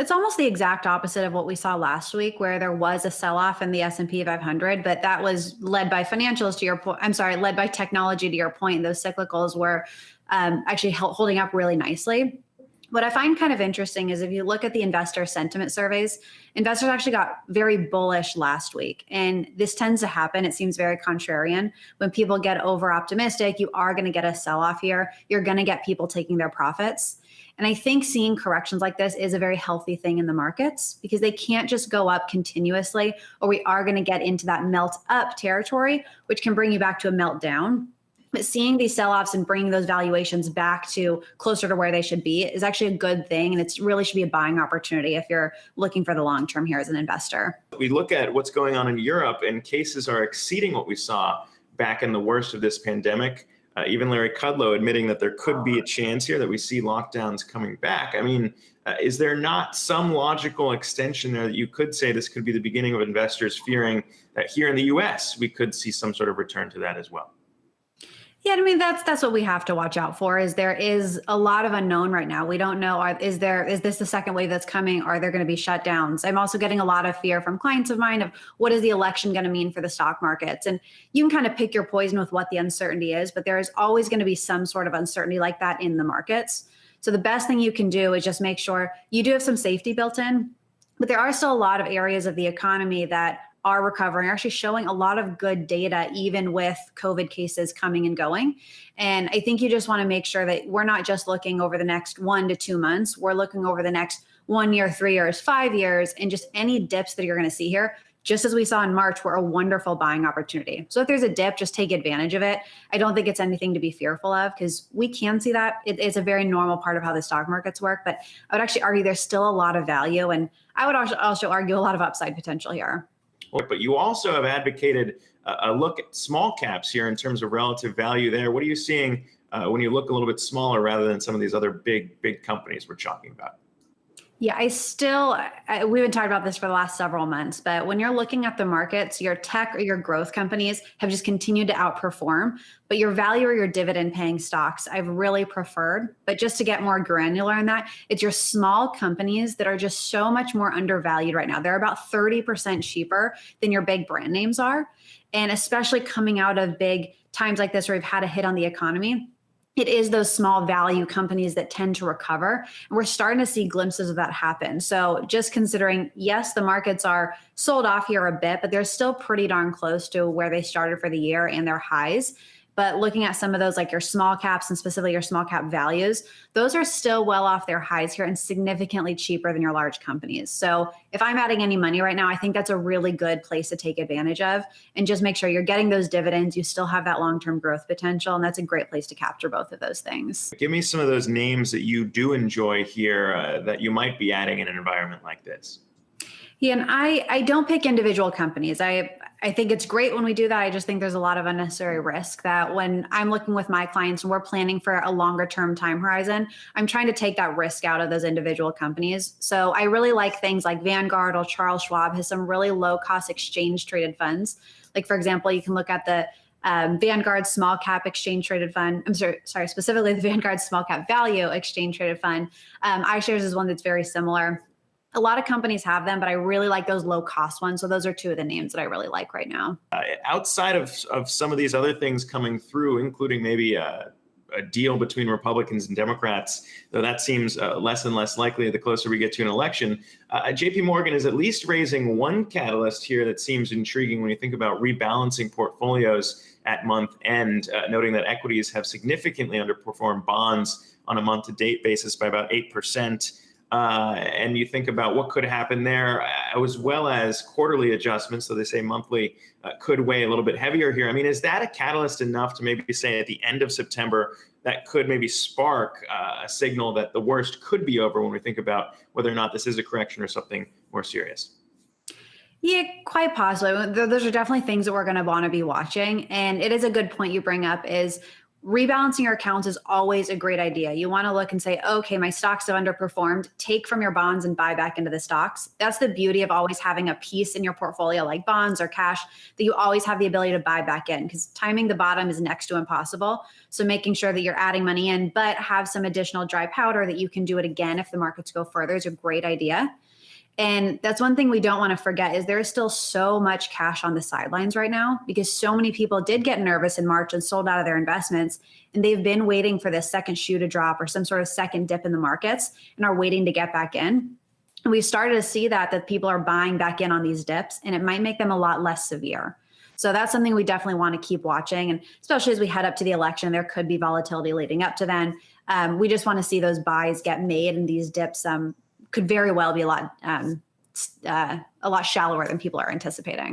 It's almost the exact opposite of what we saw last week, where there was a sell-off in the S&P 500, but that was led by financials to your point. I'm sorry, led by technology to your point. Those cyclicals were um, actually holding up really nicely. What I find kind of interesting is if you look at the investor sentiment surveys, investors actually got very bullish last week. And this tends to happen. It seems very contrarian. When people get over optimistic, you are going to get a sell off here. You're going to get people taking their profits. And I think seeing corrections like this is a very healthy thing in the markets because they can't just go up continuously, or we are going to get into that melt up territory, which can bring you back to a meltdown. But seeing these sell-offs and bringing those valuations back to closer to where they should be is actually a good thing. And it really should be a buying opportunity if you're looking for the long term here as an investor. We look at what's going on in Europe and cases are exceeding what we saw back in the worst of this pandemic. Uh, even Larry Kudlow admitting that there could be a chance here that we see lockdowns coming back. I mean, uh, is there not some logical extension there that you could say this could be the beginning of investors fearing that here in the US, we could see some sort of return to that as well? Yeah, I mean that's that's what we have to watch out for. Is there is a lot of unknown right now. We don't know. Are, is there is this the second wave that's coming? Are there going to be shutdowns? I'm also getting a lot of fear from clients of mine of what is the election going to mean for the stock markets? And you can kind of pick your poison with what the uncertainty is, but there is always going to be some sort of uncertainty like that in the markets. So the best thing you can do is just make sure you do have some safety built in, but there are still a lot of areas of the economy that are recovering, are actually showing a lot of good data, even with COVID cases coming and going. And I think you just want to make sure that we're not just looking over the next one to two months, we're looking over the next one year, three years, five years, and just any dips that you're going to see here just as we saw in March, were a wonderful buying opportunity. So if there's a dip, just take advantage of it. I don't think it's anything to be fearful of because we can see that. It is a very normal part of how the stock markets work. But I would actually argue there's still a lot of value. And I would also argue a lot of upside potential here. But you also have advocated a look at small caps here in terms of relative value there. What are you seeing uh, when you look a little bit smaller rather than some of these other big, big companies we're talking about? Yeah, I still, I, we've been talking about this for the last several months, but when you're looking at the markets, your tech or your growth companies have just continued to outperform, but your value or your dividend paying stocks, I've really preferred. But just to get more granular on that, it's your small companies that are just so much more undervalued right now. They're about 30% cheaper than your big brand names are. And especially coming out of big times like this where we've had a hit on the economy, it is those small value companies that tend to recover. And we're starting to see glimpses of that happen. So just considering, yes, the markets are sold off here a bit, but they're still pretty darn close to where they started for the year and their highs. But looking at some of those, like your small caps and specifically your small cap values, those are still well off their highs here and significantly cheaper than your large companies. So if I'm adding any money right now, I think that's a really good place to take advantage of and just make sure you're getting those dividends. You still have that long term growth potential. And that's a great place to capture both of those things. Give me some of those names that you do enjoy here uh, that you might be adding in an environment like this. Yeah, and I I don't pick individual companies. I I think it's great when we do that. I just think there's a lot of unnecessary risk that when I'm looking with my clients and we're planning for a longer term time horizon, I'm trying to take that risk out of those individual companies. So I really like things like Vanguard or Charles Schwab has some really low cost exchange traded funds. Like for example, you can look at the um, Vanguard Small Cap Exchange Traded Fund. I'm sorry, sorry, specifically the Vanguard Small Cap Value Exchange Traded Fund. Um, iShares is one that's very similar a lot of companies have them, but I really like those low cost ones. So those are two of the names that I really like right now. Uh, outside of, of some of these other things coming through, including maybe a, a deal between Republicans and Democrats, though that seems uh, less and less likely the closer we get to an election, uh, JP Morgan is at least raising one catalyst here that seems intriguing when you think about rebalancing portfolios at month end, uh, noting that equities have significantly underperformed bonds on a month to date basis by about 8% uh, and you think about what could happen there, uh, as well as quarterly adjustments. So they say monthly uh, could weigh a little bit heavier here. I mean, is that a catalyst enough to maybe say at the end of September that could maybe spark uh, a signal that the worst could be over when we think about whether or not this is a correction or something more serious? Yeah, quite possibly. Those are definitely things that we're going to want to be watching. And it is a good point you bring up is rebalancing your accounts is always a great idea. You want to look and say, okay, my stocks have underperformed. Take from your bonds and buy back into the stocks. That's the beauty of always having a piece in your portfolio like bonds or cash that you always have the ability to buy back in because timing the bottom is next to impossible. So making sure that you're adding money in, but have some additional dry powder that you can do it again if the markets go further is a great idea. And that's one thing we don't want to forget is there is still so much cash on the sidelines right now because so many people did get nervous in March and sold out of their investments and they've been waiting for this second shoe to drop or some sort of second dip in the markets and are waiting to get back in. And we've started to see that that people are buying back in on these dips and it might make them a lot less severe. So that's something we definitely want to keep watching. And especially as we head up to the election, there could be volatility leading up to then. Um, we just want to see those buys get made and these dips um, could very well be a lot um, uh, a lot shallower than people are anticipating.